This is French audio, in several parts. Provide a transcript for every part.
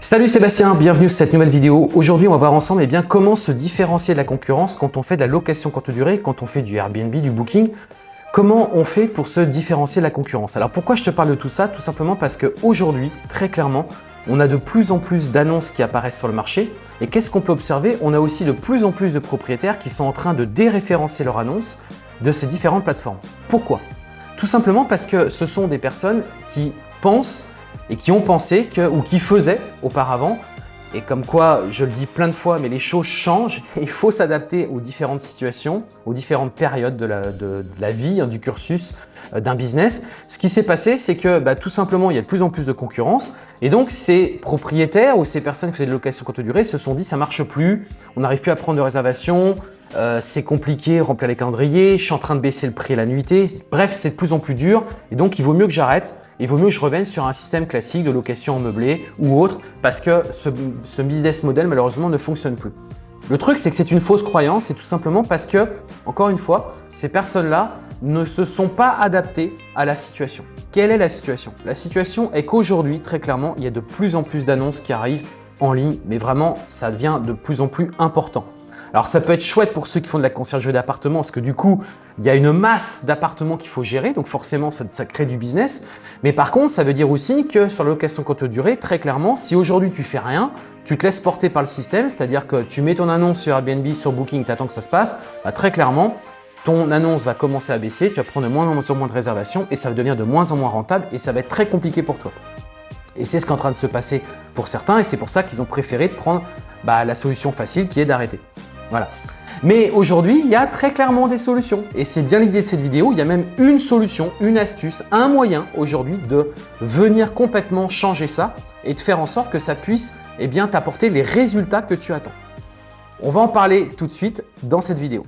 Salut Sébastien, bienvenue sur cette nouvelle vidéo. Aujourd'hui, on va voir ensemble eh bien, comment se différencier de la concurrence quand on fait de la location courte durée, quand on fait du Airbnb, du Booking. Comment on fait pour se différencier de la concurrence? Alors pourquoi je te parle de tout ça? Tout simplement parce qu'aujourd'hui, très clairement, on a de plus en plus d'annonces qui apparaissent sur le marché. Et qu'est-ce qu'on peut observer? On a aussi de plus en plus de propriétaires qui sont en train de déréférencer leurs annonces de ces différentes plateformes. Pourquoi? Tout simplement parce que ce sont des personnes qui pensent et qui ont pensé que, ou qui faisaient auparavant, et comme quoi, je le dis plein de fois, mais les choses changent, il faut s'adapter aux différentes situations, aux différentes périodes de la, vie, hein, du cursus d'un business. Ce qui s'est passé, c'est que bah, tout simplement, il y a de plus en plus de concurrence et donc ces propriétaires ou ces personnes qui faisaient de location courte durée se sont dit ça marche plus, on n'arrive plus à prendre de réservation, euh, c'est compliqué, remplir les calendriers, je suis en train de baisser le prix et la nuitée. Bref, c'est de plus en plus dur et donc il vaut mieux que j'arrête. Il vaut mieux que je revienne sur un système classique de location en meublé ou autre parce que ce, ce business model malheureusement ne fonctionne plus. Le truc, c'est que c'est une fausse croyance et tout simplement parce que, encore une fois, ces personnes-là ne se sont pas adaptées à la situation. Quelle est la situation? La situation est qu'aujourd'hui, très clairement, il y a de plus en plus d'annonces qui arrivent en ligne, mais vraiment, ça devient de plus en plus important. Alors ça peut être chouette pour ceux qui font de la conciergerie d'appartements parce que du coup, il y a une masse d'appartements qu'il faut gérer, donc forcément ça, ça, crée du business. Mais par contre, ça veut dire aussi que sur la location courte durée, très clairement, si aujourd'hui tu fais rien, tu te laisses porter par le système, c'est-à-dire que tu mets ton annonce sur Airbnb, sur Booking, tu attends que ça se passe, bah, très clairement, ton annonce va commencer à baisser, tu vas prendre de moins en moins de réservations et ça va devenir de moins en moins rentable et ça va être très compliqué pour toi. Et c'est ce qui est en train de se passer pour certains et c'est pour ça qu'ils ont préféré prendre bah, la solution facile qui est d'arrêter. Voilà. Mais aujourd'hui, il y a très clairement des solutions et c'est bien l'idée de cette vidéo. Il y a même une solution, une astuce, un moyen aujourd'hui de venir complètement changer ça et de faire en sorte que ça puisse eh bien t'apporter les résultats que tu attends. On va en parler tout de suite dans cette vidéo.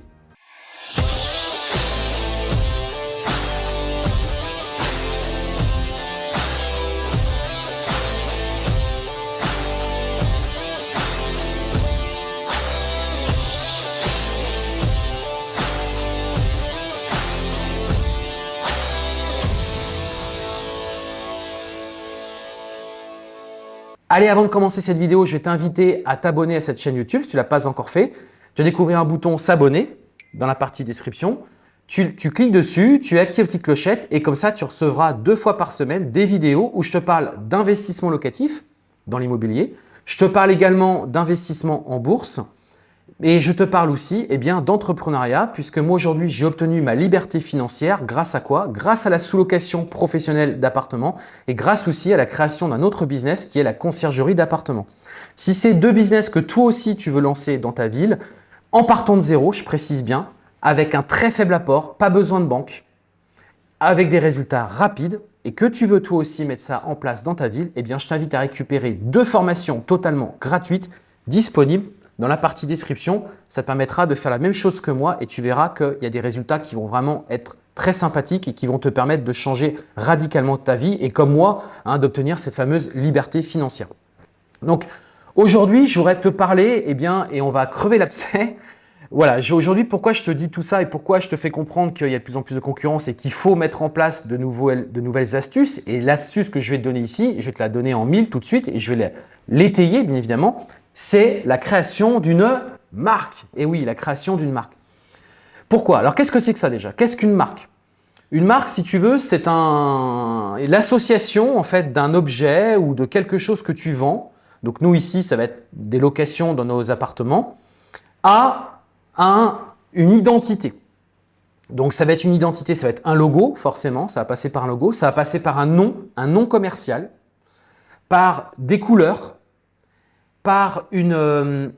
Allez, avant de commencer cette vidéo, je vais t'inviter à t'abonner à cette chaîne YouTube si tu ne l'as pas encore fait. Tu vas découvrir un bouton s'abonner dans la partie description. Tu, tu, cliques dessus, tu actives la petite clochette et comme ça, tu recevras deux fois par semaine des vidéos où je te parle d'investissement locatif dans l'immobilier. Je te parle également d'investissement en bourse et je te parle aussi eh d'entrepreneuriat puisque moi aujourd'hui j'ai obtenu ma liberté financière grâce à quoi? Grâce à la sous-location professionnelle d'appartements et grâce aussi à la création d'un autre business qui est la conciergerie d'appartements. Si c'est deux business que toi aussi tu veux lancer dans ta ville, en partant de zéro, je précise bien, avec un très faible apport, pas besoin de banque, avec des résultats rapides et que tu veux toi aussi mettre ça en place dans ta ville, eh je t'invite à récupérer deux formations totalement gratuites disponibles dans la partie description, ça te permettra de faire la même chose que moi et tu verras qu'il y a des résultats qui vont vraiment être très sympathiques et qui vont te permettre de changer radicalement ta vie et comme moi, hein, d'obtenir cette fameuse liberté financière. Donc aujourd'hui, j'aurais te parler eh bien, et on va crever l'abcès. Voilà, aujourd'hui, pourquoi je te dis tout ça et pourquoi je te fais comprendre qu'il y a de plus en plus de concurrence et qu'il faut mettre en place de, de nouvelles astuces. Et l'astuce que je vais te donner ici, je vais te la donner en mille tout de suite et je vais l'étayer bien évidemment c'est la création d'une marque. Et oui, la création d'une marque. Pourquoi? Alors, qu'est-ce que c'est que ça déjà? Qu'est-ce qu'une marque? Une marque, si tu veux, c'est un... l'association en fait d'un objet ou de quelque chose que tu vends. Donc, nous ici, ça va être des locations dans nos appartements à un, une identité. Donc, ça va être une identité, ça va être un logo, forcément, ça va passer par un logo, ça va passer par un nom, un nom commercial, par des couleurs, par une, euh,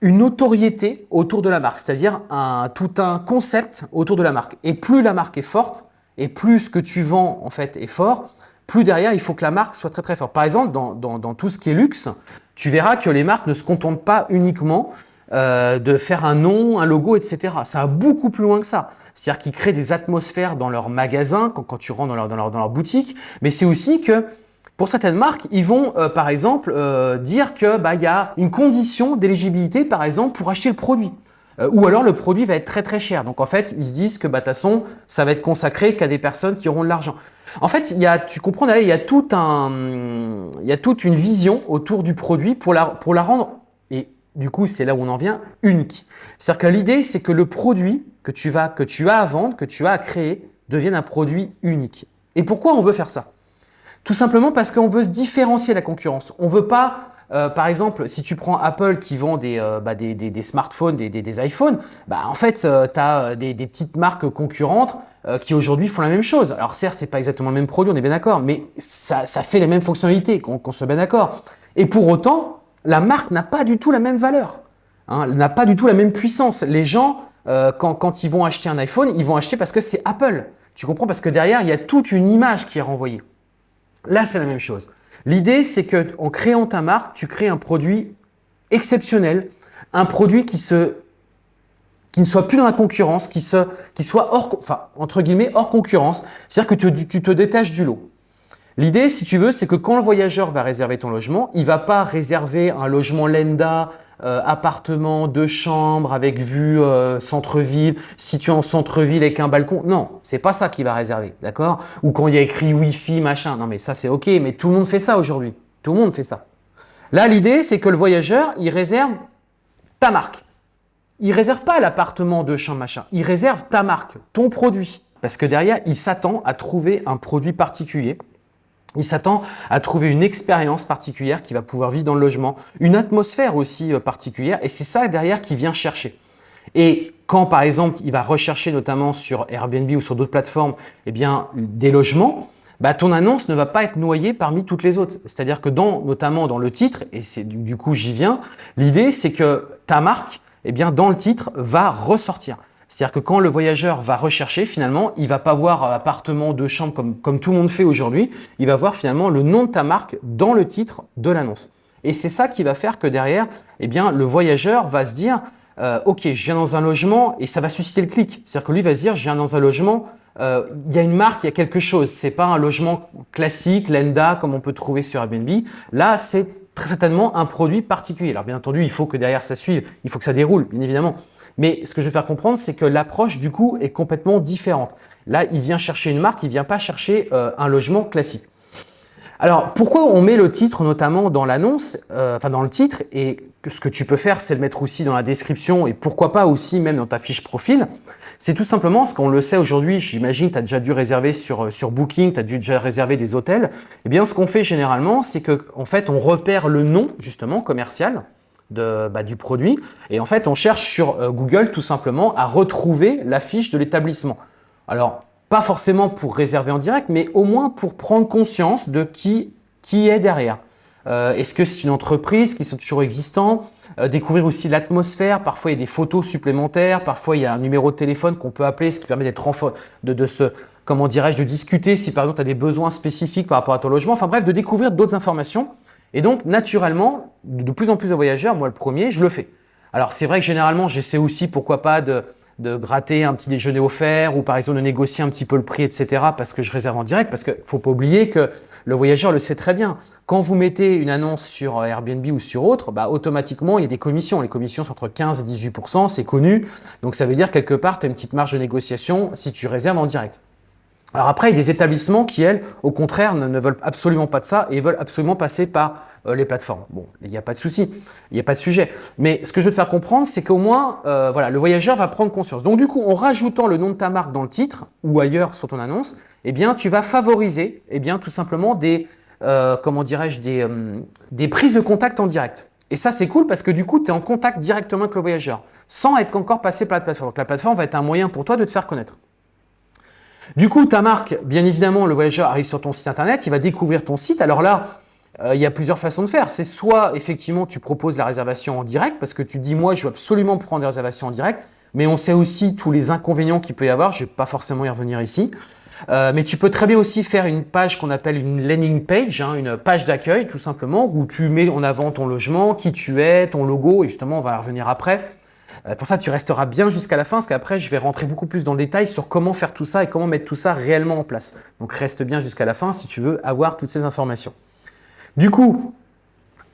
une notoriété autour de la marque, c'est-à-dire un, tout un concept autour de la marque. Et plus la marque est forte, et plus ce que tu vends en fait est fort, plus derrière il faut que la marque soit très très forte. Par exemple, dans, dans, tout ce qui est luxe, tu verras que les marques ne se contentent pas uniquement euh, de faire un nom, un logo, etc. Ça va beaucoup plus loin que ça. C'est-à-dire qu'ils créent des atmosphères dans leur magasin, quand, quand tu rentres dans leur, dans leur, dans leur boutique, mais c'est aussi que pour certaines marques, ils vont euh, par exemple euh, dire qu'il bah, y a une condition d'éligibilité par exemple pour acheter le produit. Euh, ou alors le produit va être très très cher. Donc en fait, ils se disent que bah, de toute façon, ça va être consacré qu'à des personnes qui auront de l'argent. En fait, il y a, tu comprends, il y a, un, il y a toute une vision autour du produit pour la, pour la rendre, et du coup, c'est là où on en vient, unique. C'est-à-dire que l'idée, c'est que le produit que tu, vas, que tu as à vendre, que tu as à créer, devienne un produit unique. Et pourquoi on veut faire ça? Tout simplement parce qu'on veut se différencier de la concurrence. On ne veut pas euh, par exemple, si tu prends Apple qui vend des, euh, bah, smartphones, des, iPhones, bah, en fait, euh, tu as des, petites marques concurrentes qui aujourd'hui font la même chose. Alors certes, ce n'est pas exactement le même produit, on est bien d'accord, mais ça, fait les mêmes fonctionnalités, qu'on soit bien d'accord. Et pour autant, la marque n'a pas du tout la même valeur, hein, n'a pas du tout la même puissance. Les gens, quand, quand ils vont acheter un iPhone, ils vont acheter parce que c'est Apple. Tu comprends? Parce que derrière, il y a toute une image qui est renvoyée. Là, c'est la même chose. L'idée, c'est qu'en créant ta marque, tu crées un produit exceptionnel, un produit qui, ne soit plus dans la concurrence, qui, soit hors, hors concurrence, c'est-à-dire que tu, tu te détaches du lot. L'idée, si tu veux, c'est que quand le voyageur va réserver ton logement, il ne va pas réserver un logement Lenda euh, appartement, deux chambres avec vue euh, centre-ville, situé en centre-ville avec un balcon. Non, c'est pas ça qu'il va réserver, d'accord? Ou quand il y a écrit Wi-Fi, machin. Non, mais ça, c'est OK, mais tout le monde fait ça aujourd'hui. Tout le monde fait ça. Là, l'idée, c'est que le voyageur, il réserve ta marque. Il réserve pas l'appartement, deux chambres, machin. Il réserve ta marque, ton produit. Parce que derrière, il s'attend à trouver un produit particulier il s'attend à trouver une expérience particulière qui va pouvoir vivre dans le logement, une atmosphère aussi euh, particulière et c'est ça derrière qui vient chercher. Et quand par exemple il va rechercher notamment sur Airbnb ou sur d'autres plateformes eh bien, des logements, bah, ton annonce ne va pas être noyée parmi toutes les autres. C'est-à-dire que notamment dans le titre, et c'est du coup j'y viens, l'idée c'est que ta marque, eh bien, dans le titre, va ressortir. C'est-à-dire que quand le voyageur va rechercher, finalement, il va pas voir appartement de chambre comme, comme tout le monde fait aujourd'hui. Il va voir finalement le nom de ta marque dans le titre de l'annonce. Et c'est ça qui va faire que derrière, eh bien, le voyageur va se dire euh, Ok, je viens dans un logement et ça va susciter le clic. C'est-à-dire que lui va se dire Je viens dans un logement, euh, il y a une marque, il y a quelque chose. C'est pas un logement classique, lenda, comme on peut trouver sur Airbnb. Là, c'est très certainement un produit particulier. Alors bien entendu, il faut que derrière ça suive, il faut que ça déroule, bien évidemment. Mais ce que je veux faire comprendre, c'est que l'approche du coup est complètement différente. Là, il vient chercher une marque, il vient pas chercher euh, un logement classique. Alors, pourquoi on met le titre notamment dans l'annonce, euh, enfin dans le titre, et ce que tu peux faire, c'est le mettre aussi dans la description et pourquoi pas aussi même dans ta fiche profil, c'est tout simplement parce qu'on le sait aujourd'hui, j'imagine, tu as déjà dû réserver sur, euh, sur Booking, tu as dû déjà réserver des hôtels. Eh bien, ce qu'on fait généralement, c'est qu'en en fait, on repère le nom justement commercial, bah, du produit. Et en fait, on cherche sur euh, Google tout simplement à retrouver la fiche de l'établissement. Alors, pas forcément pour réserver en direct, mais au moins pour prendre conscience de qui, qui est derrière. Euh, est-ce que c'est une entreprise qui sont toujours existants euh, Découvrir aussi l'atmosphère. Parfois, il y a des photos supplémentaires. Parfois, il y a un numéro de téléphone qu'on peut appeler, ce qui permet d'être de, de se, comment dirais-je, de discuter si par exemple tu as des besoins spécifiques par rapport à ton logement. Enfin bref, de découvrir d'autres informations et donc, naturellement, de plus en plus de voyageurs, moi le premier, je le fais. Alors, c'est vrai que généralement, j'essaie aussi, pourquoi pas, de, gratter un petit déjeuner offert ou par exemple de négocier un petit peu le prix, etc. parce que je réserve en direct. Parce qu'il ne faut pas oublier que le voyageur le sait très bien. Quand vous mettez une annonce sur Airbnb ou sur autre, bah, automatiquement, il y a des commissions. Les commissions sont entre 15 et 18 c'est connu. Donc, ça veut dire quelque part, tu as une petite marge de négociation si tu réserves en direct. Alors après, il y a des établissements qui, elles, au contraire, ne, veulent absolument pas de ça et veulent absolument passer par euh, les plateformes. Bon, il n'y a pas de souci, il n'y a pas de sujet. Mais ce que je veux te faire comprendre, c'est qu'au moins, euh, voilà, le voyageur va prendre conscience. Donc du coup, en rajoutant le nom de ta marque dans le titre ou ailleurs sur ton annonce, eh bien, tu vas favoriser eh bien, tout simplement des, euh, comment dirais-je, des, des prises de contact en direct. Et ça, c'est cool parce que du coup, tu es en contact directement avec le voyageur sans être encore passé par la plateforme. Donc la plateforme va être un moyen pour toi de te faire connaître. Du coup, ta marque, bien évidemment, le voyageur arrive sur ton site internet, il va découvrir ton site. Alors là, euh, il y a plusieurs façons de faire. C'est soit effectivement tu proposes la réservation en direct parce que tu dis moi je veux absolument prendre des réservations en direct, mais on sait aussi tous les inconvénients qu'il peut y avoir. Je ne vais pas forcément y revenir ici. Euh, mais tu peux très bien aussi faire une page qu'on appelle une landing page, hein, une page d'accueil tout simplement, où tu mets en avant ton logement, qui tu es, ton logo, et justement on va y revenir après. Euh, pour ça, tu resteras bien jusqu'à la fin, parce qu'après, je vais rentrer beaucoup plus dans le détail sur comment faire tout ça et comment mettre tout ça réellement en place. Donc, reste bien jusqu'à la fin si tu veux avoir toutes ces informations. Du coup,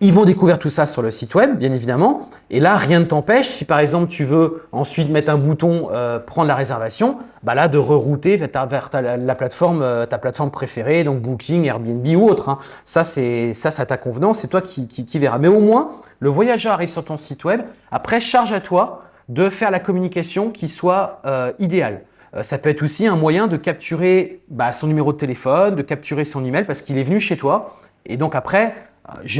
Ils vont découvrir tout ça sur le site web, bien évidemment. Et là, rien ne t'empêche, si par exemple tu veux ensuite mettre un bouton euh, prendre la réservation, bah là de rerouter vers, ta, la plateforme, euh, ta plateforme préférée, donc Booking, Airbnb ou autre. Hein. Ça, c'est ça, ça ta convenance, c'est toi qui, qui, verras. Mais au moins, le voyageur arrive sur ton site web. Après, charge à toi de faire la communication qui soit euh, idéale. ça peut être aussi un moyen de capturer bah, son numéro de téléphone, de capturer son email parce qu'il est venu chez toi. Et donc après,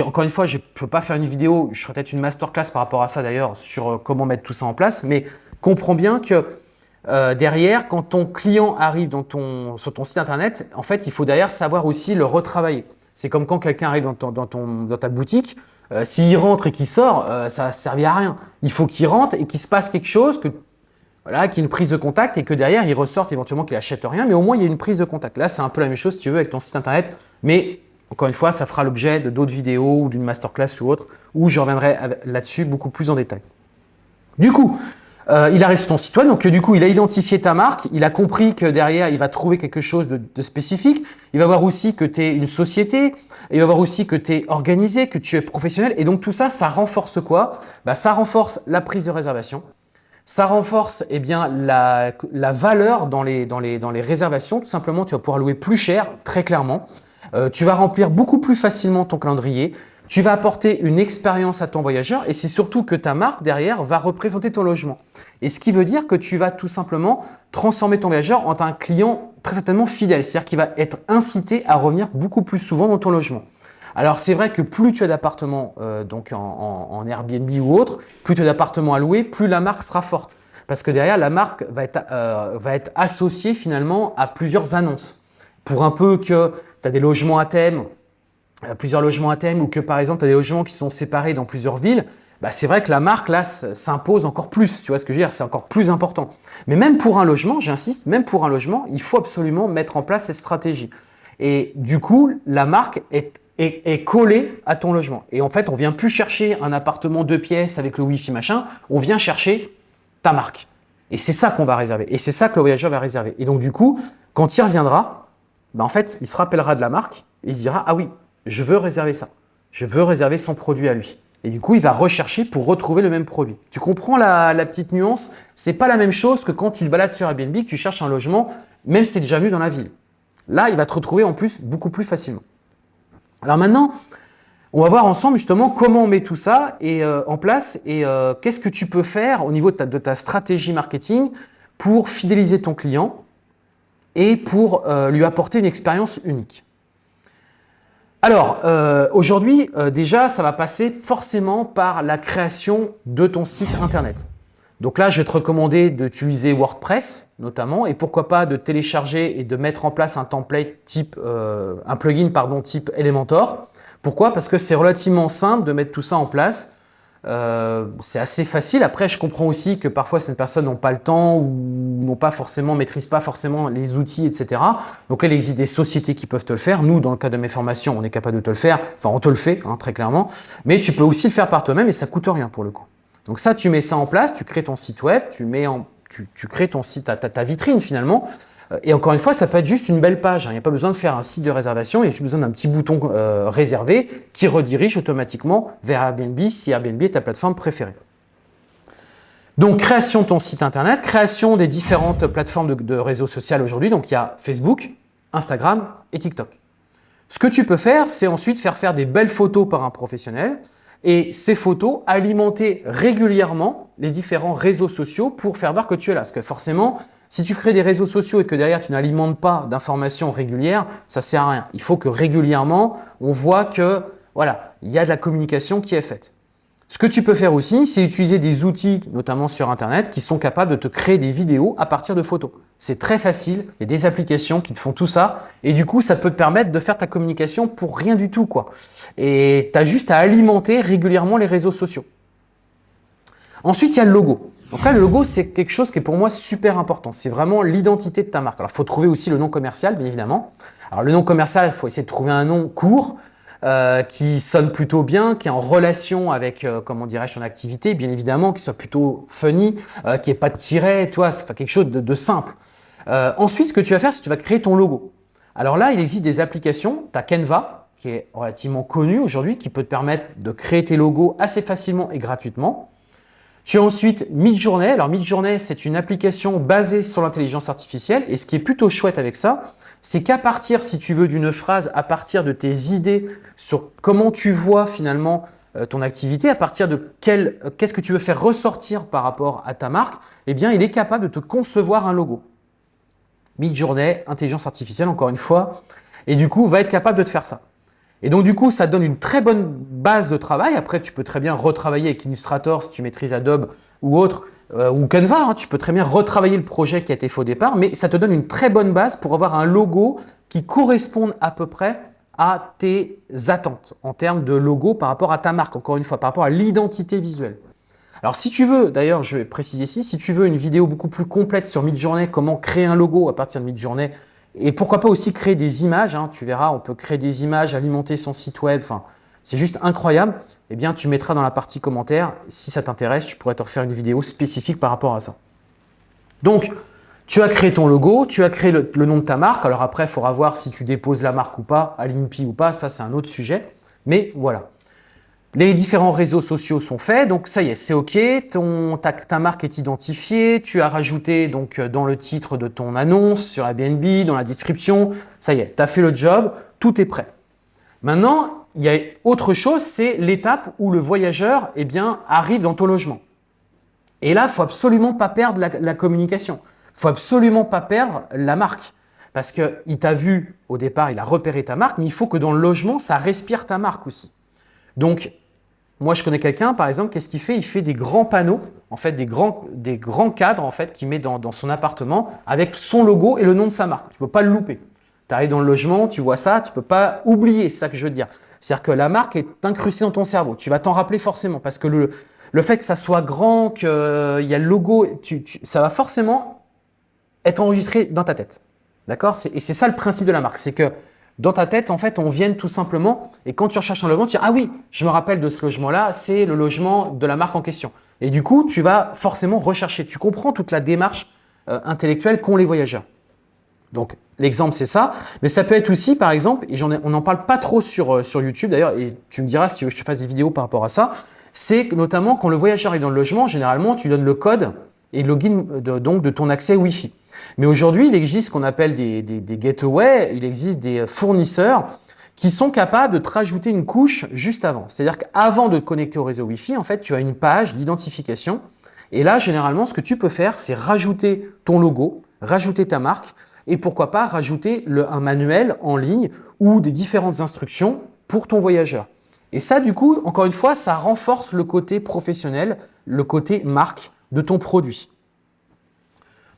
encore une fois, je ne peux pas faire une vidéo, je ferai peut-être une masterclass par rapport à ça d'ailleurs, sur euh, comment mettre tout ça en place, mais comprends bien que euh, derrière, quand ton client arrive sur ton site internet, en fait, il faut derrière savoir aussi le retravailler. C'est comme quand quelqu'un arrive dans, ton, dans, ta boutique, euh, s'il rentre et qu'il sort, ça ne servi à rien. Il faut qu'il rentre et qu'il se passe quelque chose, que, voilà, qu'il y ait une prise de contact et que derrière, il ressorte éventuellement qu'il n'achète rien, mais au moins, il y a une prise de contact. Là, c'est un peu la même chose, si tu veux, avec ton site internet, mais encore une fois, ça fera l'objet de d'autres vidéos ou d'une masterclass ou autre, où je reviendrai là-dessus beaucoup plus en détail. Du coup, euh, il a sur ton site web, donc du coup, il a identifié ta marque, il a compris que derrière, il va trouver quelque chose de, spécifique, il va voir aussi que tu es une société, il va voir aussi que tu es organisé, que tu es professionnel, et donc tout ça, ça renforce quoi? Bah, Ça renforce la prise de réservation, ça renforce eh bien, la, valeur dans les, dans, les, dans les réservations, tout simplement, tu vas pouvoir louer plus cher, très clairement. Euh, tu vas remplir beaucoup plus facilement ton calendrier, tu vas apporter une expérience à ton voyageur et c'est surtout que ta marque derrière va représenter ton logement. Et ce qui veut dire que tu vas tout simplement transformer ton voyageur en un client très certainement fidèle, c'est-à-dire qu'il va être incité à revenir beaucoup plus souvent dans ton logement. Alors c'est vrai que plus tu as d'appartements euh, donc en, Airbnb ou autre, plus tu as d'appartements à louer, plus la marque sera forte. Parce que derrière, la marque va être, euh, va être associée finalement à plusieurs annonces. Pour un peu que tu as des logements à thème, euh, plusieurs logements à thème, ou que par exemple, tu as des logements qui sont séparés dans plusieurs villes, bah, c'est vrai que la marque là s'impose encore plus. Tu vois ce que je veux dire? C'est encore plus important. Mais même pour un logement, j'insiste, même pour un logement, il faut absolument mettre en place cette stratégie. Et du coup, la marque est, est, collée à ton logement. Et en fait, on vient plus chercher un appartement deux pièces avec le Wi-Fi machin, on vient chercher ta marque. Et c'est ça qu'on va réserver. Et c'est ça que le voyageur va réserver. Et donc du coup, quand il reviendra, bah, en fait, il se rappellera de la marque et il se dira « Ah oui, je veux réserver ça. Je veux réserver son produit à lui. » Et du coup, il va rechercher pour retrouver le même produit. Tu comprends la, petite nuance? C'est pas la même chose que quand tu te balades sur Airbnb, que tu cherches un logement, même si tu es déjà venu dans la ville. Là, il va te retrouver en plus beaucoup plus facilement. Alors maintenant, on va voir ensemble justement comment on met tout ça et, euh, en place et euh, qu'est-ce que tu peux faire au niveau de ta stratégie marketing pour fidéliser ton client et pour euh, lui apporter une expérience unique. Alors, euh, aujourd'hui, euh, déjà, ça va passer forcément par la création de ton site Internet. Donc là, je vais te recommander d'utiliser WordPress notamment et pourquoi pas de télécharger et de mettre en place un template type, un plugin pardon, type Elementor. Pourquoi? Parce que c'est relativement simple de mettre tout ça en place euh, c'est assez facile. Après, je comprends aussi que parfois certaines personnes n'ont pas le temps ou n'ont pas forcément, maîtrisent pas forcément les outils, etc. Donc il existe des sociétés qui peuvent te le faire. Nous, dans le cas de mes formations, on est capable de te le faire. Enfin, on te le fait, hein, très clairement. Mais tu peux aussi le faire par toi-même et ça coûte rien pour le coup. Donc ça, tu mets ça en place, tu crées ton site web, tu mets en, tu, crées ton site, ta, ta vitrine finalement. Et encore une fois, ça peut être juste une belle page. Hein. Il n'y a pas besoin de faire un site de réservation. Il y a juste besoin d'un petit bouton euh, réservé qui redirige automatiquement vers Airbnb si Airbnb est ta plateforme préférée. Donc, création de ton site internet, création des différentes plateformes de, de réseaux sociaux aujourd'hui. Donc, il y a Facebook, Instagram et TikTok. Ce que tu peux faire, c'est ensuite faire faire des belles photos par un professionnel et ces photos alimenter régulièrement les différents réseaux sociaux pour faire voir que tu es là. Parce que forcément, si tu crées des réseaux sociaux et que derrière tu n'alimentes pas d'informations régulières, ça sert à rien. Il faut que régulièrement, on voit que voilà, il y a de la communication qui est faite. Ce que tu peux faire aussi, c'est utiliser des outils, notamment sur Internet, qui sont capables de te créer des vidéos à partir de photos. C'est très facile, il y a des applications qui te font tout ça et du coup, ça peut te permettre de faire ta communication pour rien du tout. Et tu as juste à alimenter régulièrement les réseaux sociaux. Ensuite, il y a le logo. Donc là, le logo, c'est quelque chose qui est pour moi super important. C'est vraiment l'identité de ta marque. Alors, il faut trouver aussi le nom commercial, bien évidemment. Alors, le nom commercial, il faut essayer de trouver un nom court, euh, qui sonne plutôt bien, qui est en relation avec, euh, comment dirais-je, ton activité, bien évidemment, qui soit plutôt funny, euh, qui n'ait pas de tiret, toi, c'est quelque chose de, de simple. ensuite, ce que tu vas faire, c'est que tu vas créer ton logo. Alors là, il existe des applications, tu as Canva, qui est relativement connu aujourd'hui, qui peut te permettre de créer tes logos assez facilement et gratuitement. Tu as ensuite Midjourney. Alors Midjourney, c'est une application basée sur l'intelligence artificielle. Et ce qui est plutôt chouette avec ça, c'est qu'à partir, si tu veux, d'une phrase, à partir de tes idées sur comment tu vois finalement euh, ton activité, à partir de euh, qu'est-ce que tu veux faire ressortir par rapport à ta marque, eh bien, il est capable de te concevoir un logo. Midjourney, intelligence artificielle, encore une fois, et du coup, va être capable de te faire ça. Et donc, du coup, ça donne une très bonne base de travail. Après, tu peux très bien retravailler avec Illustrator si tu maîtrises Adobe ou autre, euh, ou Canva. Hein. tu peux très bien retravailler le projet qui a été fait au départ, mais ça te donne une très bonne base pour avoir un logo qui corresponde à peu près à tes attentes en termes de logo par rapport à ta marque, encore une fois, par rapport à l'identité visuelle. Alors, si tu veux, d'ailleurs, je vais préciser ici, si tu veux une vidéo beaucoup plus complète sur Midjourney, comment créer un logo à partir de Midjourney, et pourquoi pas aussi créer des images, hein, tu verras, on peut créer des images, alimenter son site web, c'est juste incroyable. Eh bien, tu mettras dans la partie commentaire, si ça t'intéresse, je pourrais te refaire une vidéo spécifique par rapport à ça. Donc, tu as créé ton logo, tu as créé le, nom de ta marque. Alors après, il faudra voir si tu déposes la marque ou pas, à l'INPI ou pas, ça c'est un autre sujet. Mais voilà. Les différents réseaux sociaux sont faits, donc ça y est, c'est OK. Ton, ta, marque est identifiée. Tu as rajouté donc euh, dans le titre de ton annonce sur Airbnb, dans la description. Ça y est, tu as fait le job, tout est prêt. Maintenant, il y a autre chose, c'est l'étape où le voyageur eh bien, arrive dans ton logement. Et là, il faut absolument pas perdre la, communication. Il faut absolument pas perdre la marque. Parce qu'il t'a vu au départ, il a repéré ta marque, mais il faut que dans le logement, ça respire ta marque aussi. Moi, je connais quelqu'un, par exemple, qu'est-ce qu'il fait? Il fait des grands panneaux, en fait, des grands, des grands cadres, en fait, qu'il met dans, son appartement avec son logo et le nom de sa marque. Tu ne peux pas le louper. Tu arrives dans le logement, tu vois ça, tu ne peux pas oublier, ça que je veux dire. C'est-à-dire que la marque est incrustée dans ton cerveau. Tu vas t'en rappeler forcément parce que le, le fait que ça soit grand, qu'il y a le logo, ça va forcément être enregistré dans ta tête. D'accord? Et c'est ça le principe de la marque. C'est que dans ta tête, en fait, on vient tout simplement, et quand tu recherches un logement, tu dis « Ah oui, je me rappelle de ce logement-là, c'est le logement de la marque en question. » Et du coup, tu vas forcément rechercher. Tu comprends toute la démarche euh, intellectuelle qu'ont les voyageurs. Donc, l'exemple, c'est ça. Mais ça peut être aussi, par exemple, et on n'en parle pas trop sur, euh, sur YouTube d'ailleurs, et tu me diras si tu veux que je te fasse des vidéos par rapport à ça, c'est notamment quand le voyageur est dans le logement, généralement, tu donnes le code et le login donc, de ton accès Wi-Fi. Mais aujourd'hui, il existe ce qu'on appelle des, gateways, il existe des fournisseurs qui sont capables de te rajouter une couche juste avant. C'est-à-dire qu'avant de te connecter au réseau Wi-Fi, en fait, tu as une page d'identification. Et là, généralement, ce que tu peux faire, c'est rajouter ton logo, rajouter ta marque et pourquoi pas rajouter un manuel en ligne ou des différentes instructions pour ton voyageur. Et ça, du coup, encore une fois, ça renforce le côté professionnel, le côté marque de ton produit.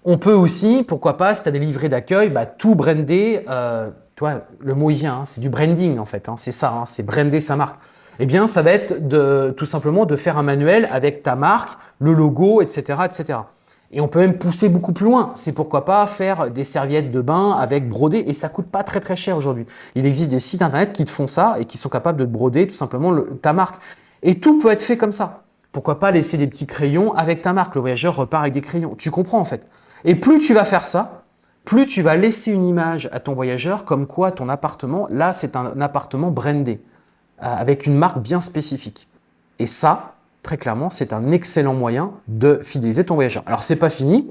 On peut aussi, pourquoi pas, si tu as des livrets d'accueil, bah, tout brander. Euh, toi, le mot il vient, hein, c'est du branding en fait, hein, c'est ça, hein, c'est brander sa marque. Eh bien, ça va être tout simplement de faire un manuel avec ta marque, le logo, etc., etc. Et on peut même pousser beaucoup plus loin. C'est pourquoi pas faire des serviettes de bain avec brodé et ça coûte pas très très cher aujourd'hui. Il existe des sites internet qui te font ça et qui sont capables de broder tout simplement ta marque. Et tout peut être fait comme ça. Pourquoi pas laisser des petits crayons avec ta marque Le voyageur repart avec des crayons. Tu comprends en fait. Et plus tu vas faire ça, plus tu vas laisser une image à ton voyageur comme quoi ton appartement, là, c'est un appartement brandé, euh, avec une marque bien spécifique. Et ça, très clairement, c'est un excellent moyen de fidéliser ton voyageur. Alors, c'est pas fini,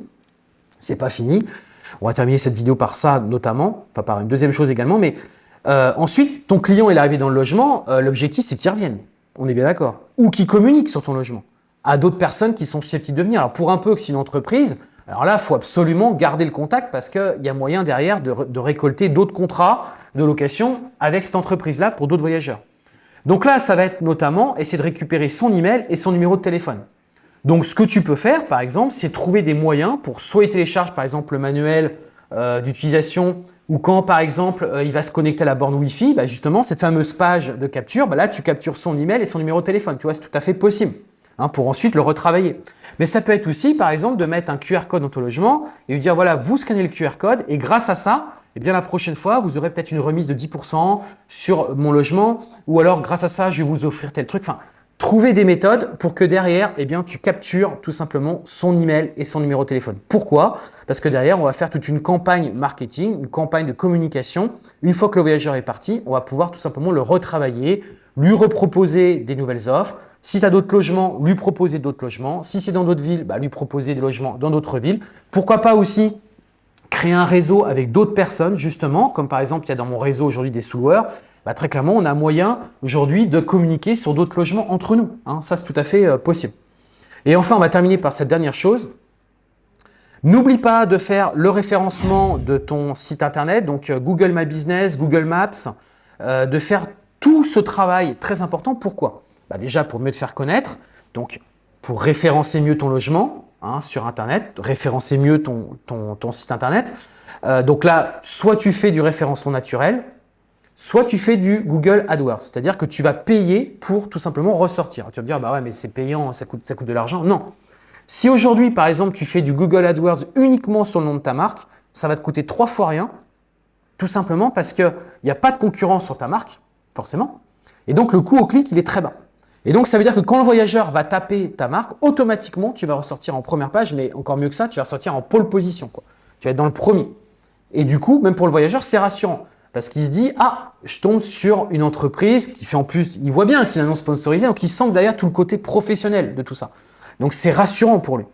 c'est pas fini. On va terminer cette vidéo par ça notamment, enfin par une deuxième chose également, mais euh, ensuite, ton client est arrivé dans le logement, euh, l'objectif c'est qu'il revienne, on est bien d'accord, ou qu'il communique sur ton logement à d'autres personnes qui sont susceptibles de venir. Alors pour un peu que c'est une entreprise, alors là, il faut absolument garder le contact parce qu'il y a moyen derrière de, récolter d'autres contrats de location avec cette entreprise-là pour d'autres voyageurs. Donc là, ça va être notamment essayer de récupérer son email et son numéro de téléphone. Donc, ce que tu peux faire, par exemple, c'est trouver des moyens pour soit il télécharge, par exemple, le manuel euh, d'utilisation ou quand, par exemple, euh, il va se connecter à la borne Wi-Fi, bah, justement, cette fameuse page de capture, bah, là, tu captures son email et son numéro de téléphone. Tu vois, c'est tout à fait possible. Hein, pour ensuite le retravailler. Mais ça peut être aussi, par exemple, de mettre un QR code dans ton logement et lui dire, voilà, vous scannez le QR code et grâce à ça, eh bien, la prochaine fois, vous aurez peut-être une remise de 10% sur mon logement ou alors, grâce à ça, je vais vous offrir tel truc. Enfin, trouver des méthodes pour que derrière, eh bien, tu captures tout simplement son email et son numéro de téléphone. Pourquoi? Parce que derrière, on va faire toute une campagne marketing, une campagne de communication. Une fois que le voyageur est parti, on va pouvoir tout simplement le retravailler, lui reproposer des nouvelles offres. Si tu as d'autres logements, lui proposer d'autres logements. Si c'est dans d'autres villes, bah, lui proposer des logements dans d'autres villes. Pourquoi pas aussi créer un réseau avec d'autres personnes, justement, comme par exemple, il y a dans mon réseau aujourd'hui des sous bah, très clairement, on a moyen aujourd'hui de communiquer sur d'autres logements entre nous. Hein. Ça, c'est tout à fait euh, possible. Et enfin, on va terminer par cette dernière chose. N'oublie pas de faire le référencement de ton site internet, donc euh, Google My Business, Google Maps, euh, de faire tout ce travail très important. Pourquoi? Bah, Déjà pour mieux te faire connaître, donc pour référencer mieux ton logement hein, sur internet, référencer mieux ton, site internet. donc là, soit tu fais du référencement naturel, soit tu fais du Google AdWords, c'est-à-dire que tu vas payer pour tout simplement ressortir. Tu vas me dire, bah ouais, mais c'est payant, ça coûte, ça coûte de l'argent. Non. Si aujourd'hui, par exemple, tu fais du Google AdWords uniquement sur le nom de ta marque, ça va te coûter trois fois rien, tout simplement parce qu'il n'y a pas de concurrence sur ta marque, forcément. Et donc, le coût au clic, il est très bas. Et donc, ça veut dire que quand le voyageur va taper ta marque, automatiquement, tu vas ressortir en première page, mais encore mieux que ça, tu vas ressortir en pole position. Tu vas être dans le premier. Et du coup, même pour le voyageur, c'est rassurant. Parce qu'il se dit, ah, je tombe sur une entreprise qui fait en plus, il voit bien que c'est une annonce sponsorisée, donc il sent derrière tout le côté professionnel de tout ça. Donc c'est rassurant pour lui.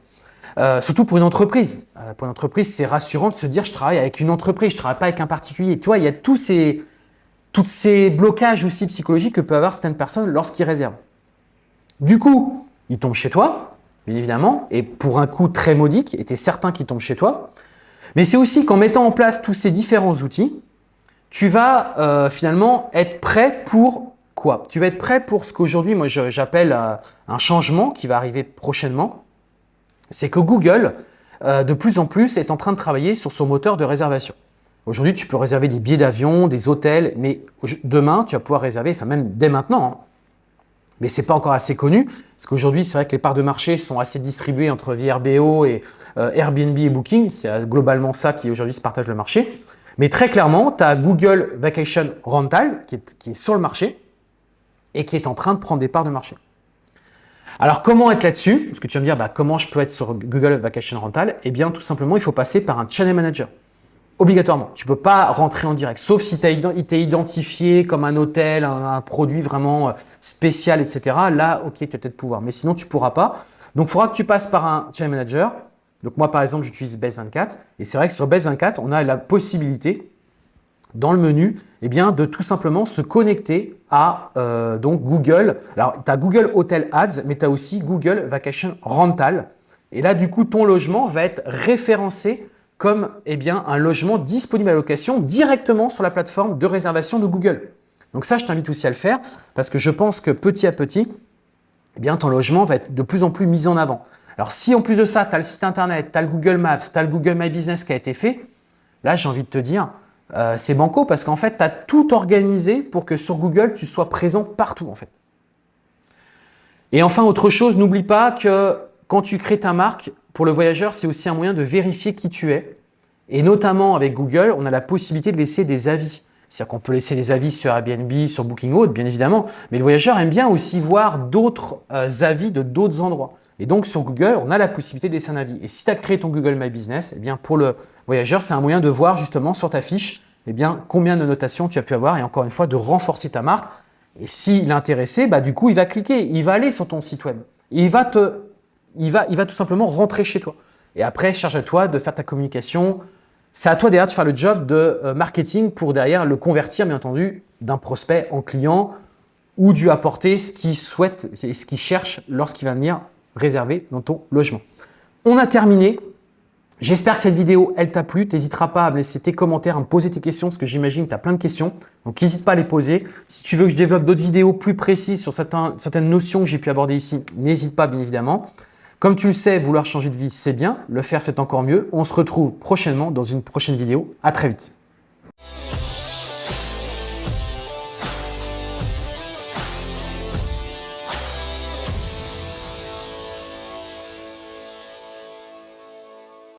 Euh, surtout pour une entreprise. Euh, pour une entreprise, c'est rassurant de se dire, je travaille avec une entreprise, je ne travaille pas avec un particulier. Tu vois, il y a tous ces, tous ces blocages aussi psychologiques que peuvent avoir certaines personnes lorsqu'ils réservent. Du coup, ils tombent chez toi, bien évidemment, et pour un coût très modique, et tu es certain qu'ils tombent chez toi. Mais c'est aussi qu'en mettant en place tous ces différents outils, tu vas euh, finalement être prêt pour quoi? Tu vas être prêt pour ce qu'aujourd'hui, moi j'appelle euh, un changement qui va arriver prochainement. C'est que Google, euh, de plus en plus, est en train de travailler sur son moteur de réservation. Aujourd'hui, tu peux réserver des billets d'avion, des hôtels, mais demain, tu vas pouvoir réserver, enfin même dès maintenant, hein. Mais ce n'est pas encore assez connu, parce qu'aujourd'hui, c'est vrai que les parts de marché sont assez distribuées entre VRBO et Airbnb et Booking. C'est globalement ça qui aujourd'hui se partage le marché. Mais très clairement, tu as Google Vacation Rental qui est, sur le marché et qui est en train de prendre des parts de marché. Alors, comment être là-dessus? Parce que tu vas me dire, bah, comment je peux être sur Google Vacation Rental? Eh bien, tout simplement, il faut passer par un Channel Manager. Obligatoirement. Tu ne peux pas rentrer en direct, sauf si tu es identifié comme un hôtel, un, produit vraiment euh, spécial, etc. Là, ok, tu vas peut-être pouvoir. Mais sinon, tu pourras pas. Donc, il faudra que tu passes par un Channel Manager. Donc moi, par exemple, j'utilise Base24 et c'est vrai que sur Base24, on a la possibilité dans le menu eh bien, de tout simplement se connecter à euh, donc Google. Alors, tu as Google Hotel Ads, mais tu as aussi Google Vacation Rental. Et là, du coup, ton logement va être référencé comme eh un logement disponible à location directement sur la plateforme de réservation de Google. Donc ça, je t'invite aussi à le faire parce que je pense que petit à petit, eh ton logement va être de plus en plus mis en avant. Alors, si en plus de ça, tu as le site internet, tu as le Google Maps, tu as le Google My Business qui a été fait, là, j'ai envie de te dire, euh, c'est banco parce qu'en fait, tu as tout organisé pour que sur Google, tu sois présent partout en fait. Et enfin, autre chose, n'oublie pas que quand tu crées ta marque, pour le voyageur, c'est aussi un moyen de vérifier qui tu es. Et notamment avec Google, on a la possibilité de laisser des avis. C'est-à-dire qu'on peut laisser des avis sur Airbnb, sur Booking bien évidemment, mais le voyageur aime bien aussi voir d'autres euh, avis de d'autres endroits. Et donc, sur Google, on a la possibilité de laisser un avis. Et si tu as créé ton Google My Business, eh bien, pour le voyageur, c'est un moyen de voir justement sur ta fiche eh bien, combien de notations tu as pu avoir et encore une fois, de renforcer ta marque. Et s'il est intéressé, bah, du coup, il va cliquer, il va aller sur ton site web. Il va, te, il va, tout simplement rentrer chez toi. Et après, charge à toi de faire ta communication. C'est à toi derrière de faire le job de euh, marketing pour derrière le convertir, bien entendu, d'un prospect en client ou du apporter ce qu'il souhaite et ce qu'il cherche lorsqu'il va venir réservé dans ton logement. On a terminé. J'espère que cette vidéo, elle t'a plu. N'hésiteras pas à me laisser tes commentaires, à me poser tes questions, parce que j'imagine que tu as plein de questions. Donc, n'hésite pas à les poser. Si tu veux que je développe d'autres vidéos plus précises sur certaines notions que j'ai pu aborder ici, n'hésite pas, bien évidemment. Comme tu le sais, vouloir changer de vie, c'est bien. Le faire, c'est encore mieux. On se retrouve prochainement dans une prochaine vidéo. À très vite.